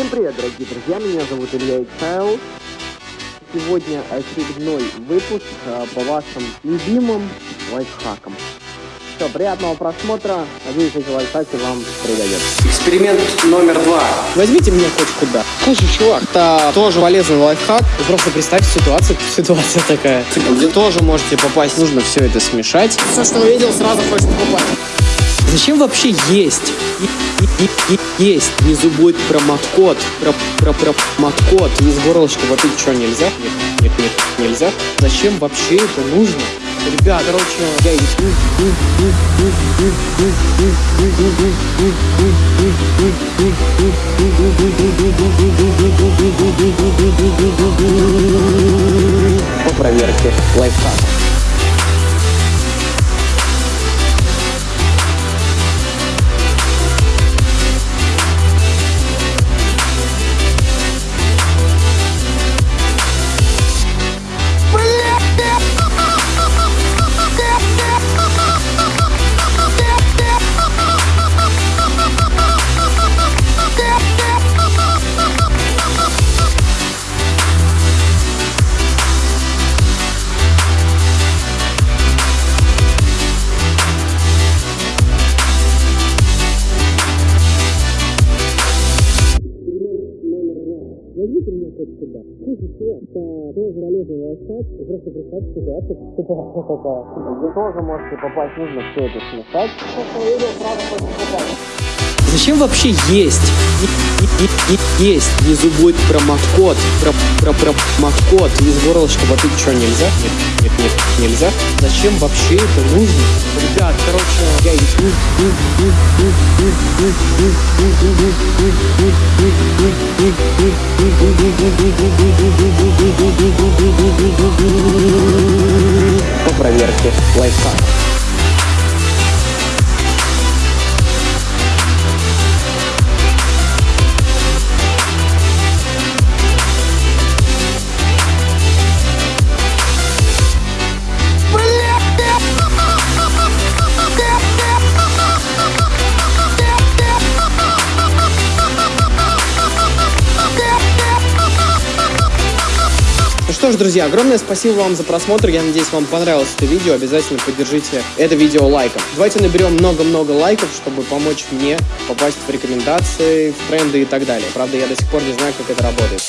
Всем привет, дорогие друзья, меня зовут Илья Иксайл. Сегодня очередной выпуск э, по вашим любимым лайфхакам. Все, приятного просмотра, надеюсь, эти лайфхаки вам пригодятся. Эксперимент номер два. Возьмите меня хоть куда. Слушай, чувак, это тоже полезный лайфхак. Вы просто представьте ситуацию, ситуация такая. Где тоже можете попасть. Нужно все это смешать. Все, что увидел, сразу хочешь попасть. Зачем вообще есть? Есть. Внизу будет промокод. Про, про, промокод. Из горлышка попить что, нельзя? Нет, нет, нет, нельзя. Зачем вообще это нужно? Ребят, короче, я по проверке Возьмите меня хоть сюда. Слушай, чувак, это тоже полезный лайфхак. Просто представьте ситуацию, что попала. Вы тоже можете попасть, нужно все это смешать. Зачем вообще есть? И- и- и- и- Есть. Внизу будет промокод. Про, про, промокод. Из горлышка попить что, нельзя? Нет, нет, нет, нельзя. Зачем вообще это нужно? Ребят, короче, я по проверке лайфхака. Что ж, друзья, огромное спасибо вам за просмотр. Я надеюсь, вам понравилось это видео. Обязательно поддержите это видео лайком. Давайте наберем много-много лайков, чтобы помочь мне попасть в рекомендации, в тренды и так далее. Правда, я до сих пор не знаю, как это работает.